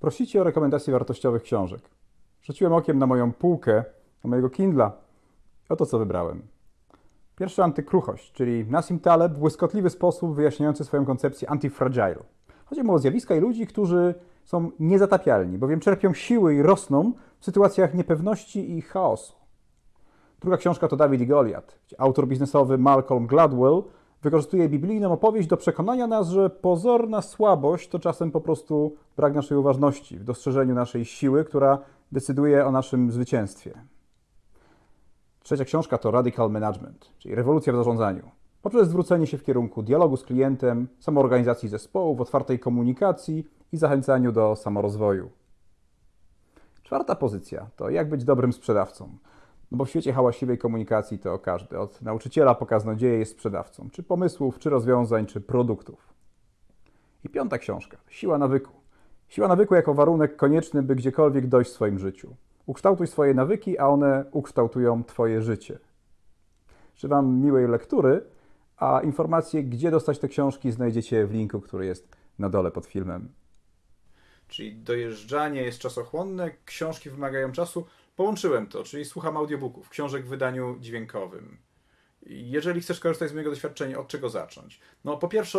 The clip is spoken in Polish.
Prosicie o rekomendacje wartościowych książek. Rzuciłem okiem na moją półkę, na mojego Kindla. Oto co wybrałem. Pierwszy antykruchość, czyli Nassim Taleb błyskotliwy sposób wyjaśniający swoją koncepcję antifragile. Chodzi mu o zjawiska i ludzi, którzy są niezatapialni, bowiem czerpią siły i rosną w sytuacjach niepewności i chaosu. Druga książka to Dawid i gdzie autor biznesowy Malcolm Gladwell wykorzystuje biblijną opowieść do przekonania nas, że pozorna słabość to czasem po prostu brak naszej uważności w dostrzeżeniu naszej siły, która decyduje o naszym zwycięstwie. Trzecia książka to Radical Management, czyli rewolucja w zarządzaniu. Poprzez zwrócenie się w kierunku dialogu z klientem, samoorganizacji zespołów, otwartej komunikacji i zachęcaniu do samorozwoju. Czwarta pozycja to jak być dobrym sprzedawcą. No bo w świecie hałaśliwej komunikacji to każdy, od nauczyciela po kaznodzieję jest sprzedawcą, czy pomysłów, czy rozwiązań, czy produktów. I piąta książka, Siła nawyku. Siła nawyku jako warunek konieczny, by gdziekolwiek dojść w swoim życiu. Ukształtuj swoje nawyki, a one ukształtują Twoje życie. Życzę Wam miłej lektury, a informacje, gdzie dostać te książki, znajdziecie w linku, który jest na dole pod filmem. Czyli dojeżdżanie jest czasochłonne, książki wymagają czasu. Połączyłem to, czyli słucham audiobooków, książek w wydaniu dźwiękowym. Jeżeli chcesz korzystać z mojego doświadczenia, od czego zacząć? No po pierwsze